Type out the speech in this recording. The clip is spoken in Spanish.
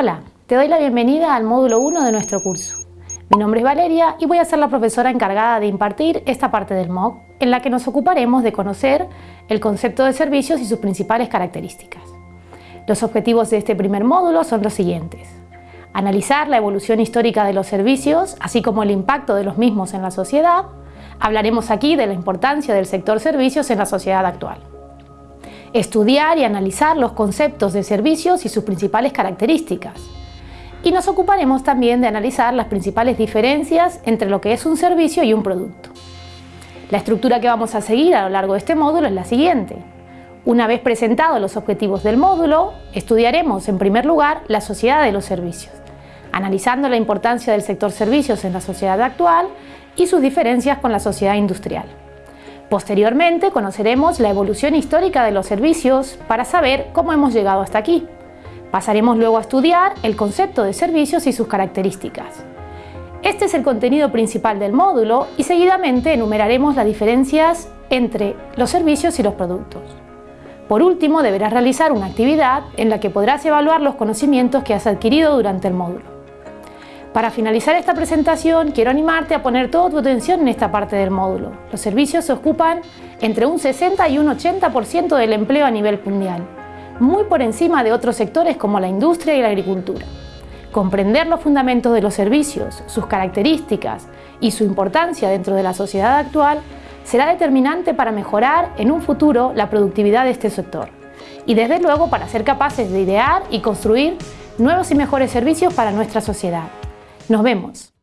Hola, te doy la bienvenida al módulo 1 de nuestro curso. Mi nombre es Valeria y voy a ser la profesora encargada de impartir esta parte del MOOC en la que nos ocuparemos de conocer el concepto de servicios y sus principales características. Los objetivos de este primer módulo son los siguientes. Analizar la evolución histórica de los servicios, así como el impacto de los mismos en la sociedad. Hablaremos aquí de la importancia del sector servicios en la sociedad actual estudiar y analizar los conceptos de servicios y sus principales características. Y nos ocuparemos también de analizar las principales diferencias entre lo que es un servicio y un producto. La estructura que vamos a seguir a lo largo de este módulo es la siguiente. Una vez presentados los objetivos del módulo, estudiaremos en primer lugar la sociedad de los servicios, analizando la importancia del sector servicios en la sociedad actual y sus diferencias con la sociedad industrial. Posteriormente conoceremos la evolución histórica de los servicios para saber cómo hemos llegado hasta aquí. Pasaremos luego a estudiar el concepto de servicios y sus características. Este es el contenido principal del módulo y seguidamente enumeraremos las diferencias entre los servicios y los productos. Por último, deberás realizar una actividad en la que podrás evaluar los conocimientos que has adquirido durante el módulo. Para finalizar esta presentación, quiero animarte a poner toda tu atención en esta parte del módulo. Los servicios se ocupan entre un 60 y un 80% del empleo a nivel mundial, muy por encima de otros sectores como la industria y la agricultura. Comprender los fundamentos de los servicios, sus características y su importancia dentro de la sociedad actual será determinante para mejorar en un futuro la productividad de este sector y desde luego para ser capaces de idear y construir nuevos y mejores servicios para nuestra sociedad. Nos vemos.